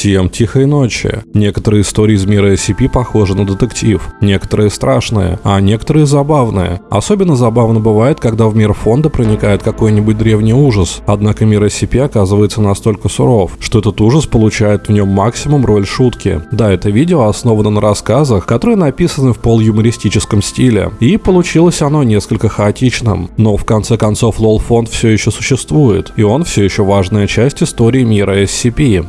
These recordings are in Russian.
Всем тихой ночи. Некоторые истории из мира SCP похожи на детектив, некоторые страшные, а некоторые забавные. Особенно забавно бывает, когда в мир фонда проникает какой-нибудь древний ужас, однако мир SCP оказывается настолько суров, что этот ужас получает в нем максимум роль шутки. Да, это видео основано на рассказах, которые написаны в полуюмористическом стиле, и получилось оно несколько хаотичным. Но в конце концов лол фонд все еще существует, и он все еще важная часть истории мира SCP.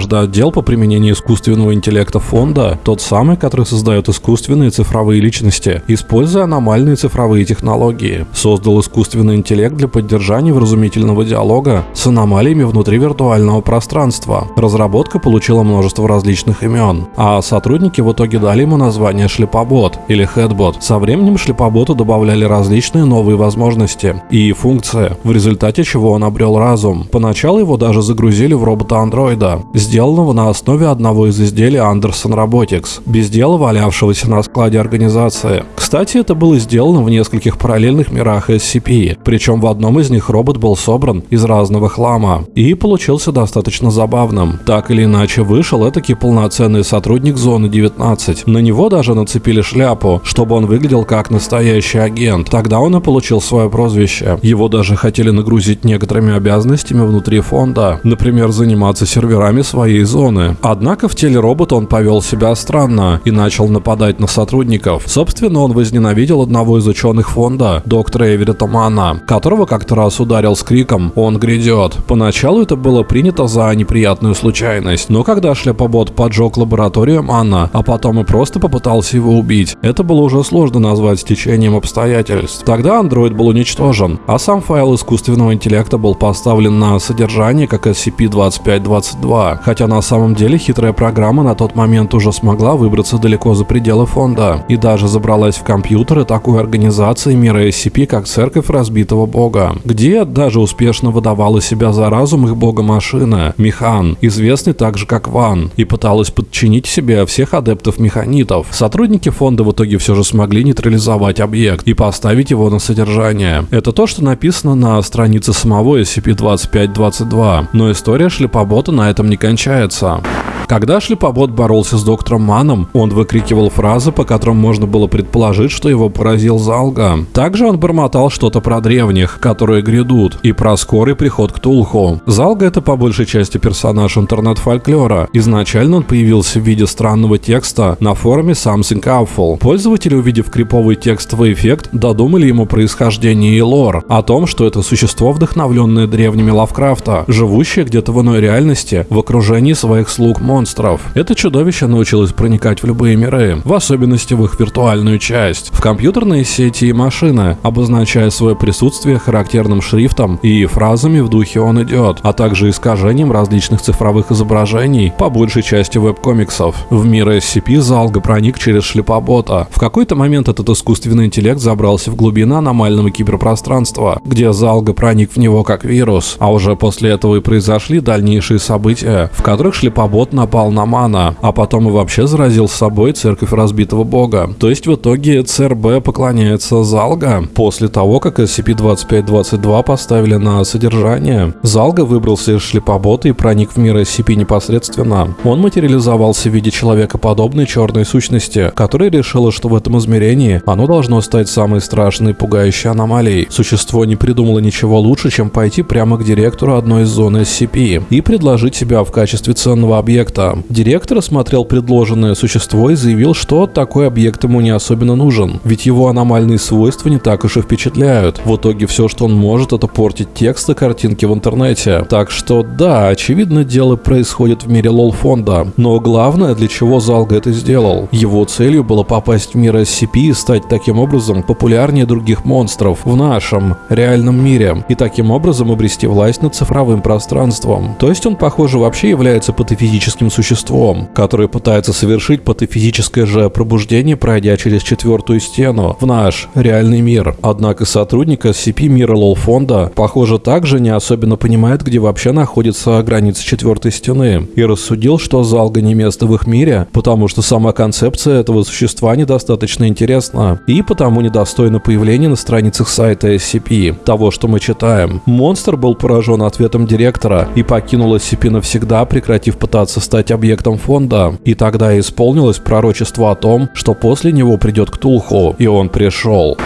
Однажды отдел по применению искусственного интеллекта фонда, тот самый, который создает искусственные цифровые личности, используя аномальные цифровые технологии, создал искусственный интеллект для поддержания вразумительного диалога с аномалиями внутри виртуального пространства. Разработка получила множество различных имен, а сотрудники в итоге дали ему название шлепобот или хедбот. Со временем шлепоботу добавляли различные новые возможности и функции, в результате чего он обрел разум. Поначалу его даже загрузили в робота-андроида, сделанного на основе одного из изделий Anderson Robotics, без дела валявшегося на складе организации. Кстати, это было сделано в нескольких параллельных мирах SCP, причем в одном из них робот был собран из разного хлама и получился достаточно забавным. Так или иначе, вышел этакий полноценный сотрудник Зоны 19. На него даже нацепили шляпу, чтобы он выглядел как настоящий агент. Тогда он и получил свое прозвище. Его даже хотели нагрузить некоторыми обязанностями внутри фонда, например, заниматься серверами игроками своей зоны. Однако в теле робота он повел себя странно и начал нападать на сотрудников. Собственно, он возненавидел одного из ученых фонда, доктора Эверетта Мана, которого как-то раз ударил с криком «Он грядет». Поначалу это было принято за неприятную случайность, но когда шляпобот поджег лабораторию Мана, а потом и просто попытался его убить, это было уже сложно назвать стечением обстоятельств. Тогда андроид был уничтожен, а сам файл искусственного интеллекта был поставлен на содержание как SCP-2522, хотя на самом деле хитрая программа на тот момент уже смогла выбраться далеко за пределы фонда и даже забралась в компьютеры такой организации мира SCP, как Церковь Разбитого Бога, где даже успешно выдавала себя за разум их бога-машина, Механ, известный также как Ван, и пыталась подчинить себе всех адептов механитов. Сотрудники фонда в итоге все же смогли нейтрализовать объект и поставить его на содержание. Это то, что написано на странице самого SCP-2522, но история шлепобота на этом не кончается кончается когда шлепобот боролся с доктором Маном, он выкрикивал фразы, по которым можно было предположить, что его поразил Залга. Также он бормотал что-то про древних, которые грядут, и про скорый приход к Тулху. Залга это по большей части персонаж интернет-фольклора. Изначально он появился в виде странного текста на форуме Something Awful. Пользователи, увидев криповый текстовый эффект, додумали ему происхождение и лор, о том, что это существо, вдохновленное древними Лавкрафта, живущее где-то в иной реальности, в окружении своих слуг монстров. Это чудовище научилось проникать в любые миры, в особенности в их виртуальную часть, в компьютерные сети и машины, обозначая свое присутствие характерным шрифтом и фразами в духе «он идет», а также искажением различных цифровых изображений, по большей части веб-комиксов. В мир SCP Залга проник через шлепобота. В какой-то момент этот искусственный интеллект забрался в глубины аномального киберпространства, где Залга проник в него как вирус, а уже после этого и произошли дальнейшие события в которых шлепобот напал на Мана, а потом и вообще заразил с собой церковь разбитого бога. То есть в итоге ЦРБ поклоняется Залга. После того, как SCP-2522 поставили на содержание, Залга выбрался из шлепобота и проник в мир SCP непосредственно. Он материализовался в виде человекоподобной черной сущности, которая решила, что в этом измерении оно должно стать самой страшной и пугающей аномалией. Существо не придумало ничего лучше, чем пойти прямо к директору одной из зон SCP и предложить себя в качестве ценного объекта. Директор осмотрел предложенное существо и заявил, что такой объект ему не особенно нужен, ведь его аномальные свойства не так уж и впечатляют. В итоге все, что он может, это портить текст и картинки в интернете. Так что да, очевидно, дело происходит в мире лол-фонда. Но главное, для чего Залга это сделал. Его целью было попасть в мир SCP и стать таким образом популярнее других монстров в нашем реальном мире. И таким образом обрести власть над цифровым пространством. То есть он, похоже, вообще является патофизическим существом, которое пытается совершить патофизическое же пробуждение, пройдя через четвертую стену в наш реальный мир. Однако сотрудник SCP мира лол фонда, похоже, также не особенно понимает, где вообще находится граница четвертой стены, и рассудил, что залга не место в их мире, потому что сама концепция этого существа недостаточно интересна, и потому недостойна появления на страницах сайта SCP, того, что мы читаем. Монстр был поражен ответом директора и покинул SCP навсегда прекратив пытаться стать объектом фонда. И тогда исполнилось пророчество о том, что после него придет Ктулху, и он пришел.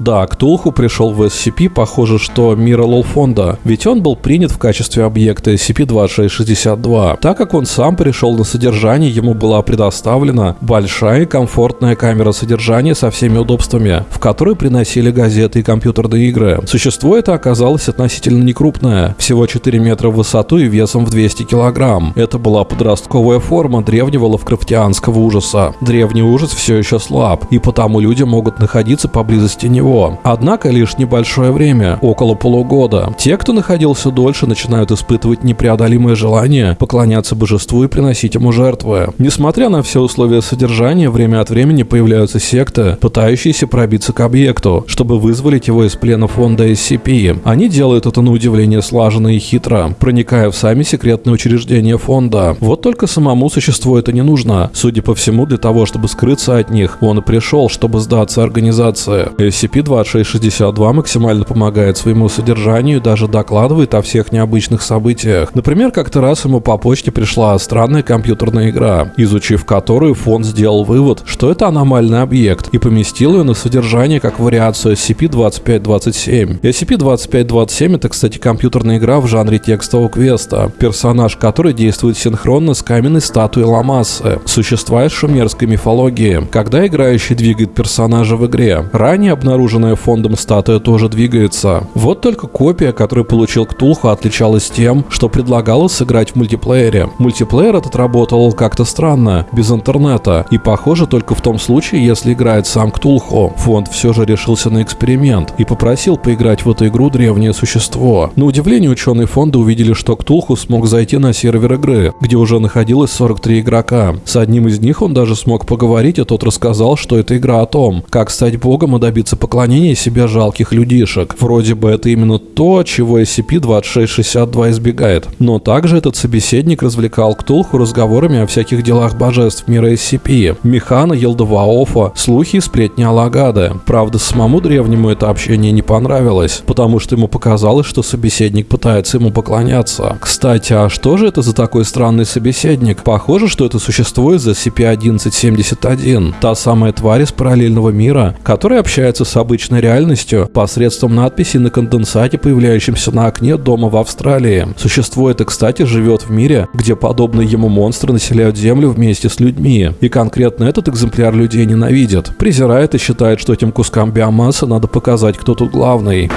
Да, Ктулху пришел в SCP, похоже, что мира фонда, ведь он был принят в качестве объекта SCP-2662. Так как он сам пришел на содержание, ему была предоставлена большая и комфортная камера содержания со всеми удобствами, в которой приносили газеты и компьютерные игры. Существо это оказалось относительно некрупное, всего 4 метра в высоту и весом в 200 килограмм. Это была подростковая форма древнего лавкрафтианского ужаса. Древний ужас все еще слаб, и потому люди могут находиться поблизости него него. Однако лишь небольшое время, около полугода. Те, кто находился дольше, начинают испытывать непреодолимое желание поклоняться божеству и приносить ему жертвы. Несмотря на все условия содержания, время от времени появляются секты, пытающиеся пробиться к объекту, чтобы вызволить его из плена фонда SCP. Они делают это на удивление слаженно и хитро, проникая в сами секретные учреждения фонда. Вот только самому существу это не нужно. Судя по всему, для того, чтобы скрыться от них, он и пришел, чтобы сдаться организации. SCP SCP-2662 максимально помогает своему содержанию и даже докладывает о всех необычных событиях. Например, как-то раз ему по почте пришла странная компьютерная игра, изучив которую фонд сделал вывод, что это аномальный объект, и поместил ее на содержание как вариацию SCP-2527. SCP-2527 это, кстати, компьютерная игра в жанре текстового квеста, персонаж которой действует синхронно с каменной статуей Ламассы, существа из шумерской мифологии, когда играющий двигает персонажа в игре. Ранее обнаружен обнаруженная фондом статуя тоже двигается. Вот только копия, которую получил Ктулху, отличалась тем, что предлагала сыграть в мультиплеере. Мультиплеер этот работал как-то странно, без интернета, и похоже только в том случае, если играет сам Ктулху. Фонд все же решился на эксперимент и попросил поиграть в эту игру древнее существо. На удивление ученые фонда увидели, что Ктулху смог зайти на сервер игры, где уже находилось 43 игрока. С одним из них он даже смог поговорить, и тот рассказал, что это игра о том, как стать богом и добиться поклонения поклонение себе жалких людишек. Вроде бы это именно то, чего SCP-2662 избегает. Но также этот собеседник развлекал Ктулху разговорами о всяких делах божеств мира SCP, Механа, Елдоваофа, слухи и сплетни Алагады. Правда, самому древнему это общение не понравилось, потому что ему показалось, что собеседник пытается ему поклоняться. Кстати, а что же это за такой странный собеседник? Похоже, что это существо из SCP-1171, та самая тварь из параллельного мира, которая общается с обычной реальностью посредством надписи на конденсате, появляющемся на окне дома в Австралии. Существо это, кстати, живет в мире, где подобные ему монстры населяют Землю вместе с людьми. И конкретно этот экземпляр людей ненавидит, презирает и считает, что этим кускам биомассы надо показать, кто тут главный.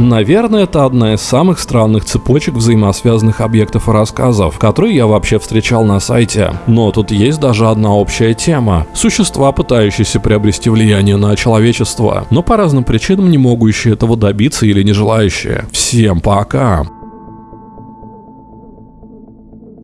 Наверное, это одна из самых странных цепочек взаимосвязанных объектов и рассказов, которые я вообще встречал на сайте. Но тут есть даже одна общая тема. Существа, пытающиеся приобрести влияние на человечество, но по разным причинам не могущие этого добиться или не желающие. Всем пока!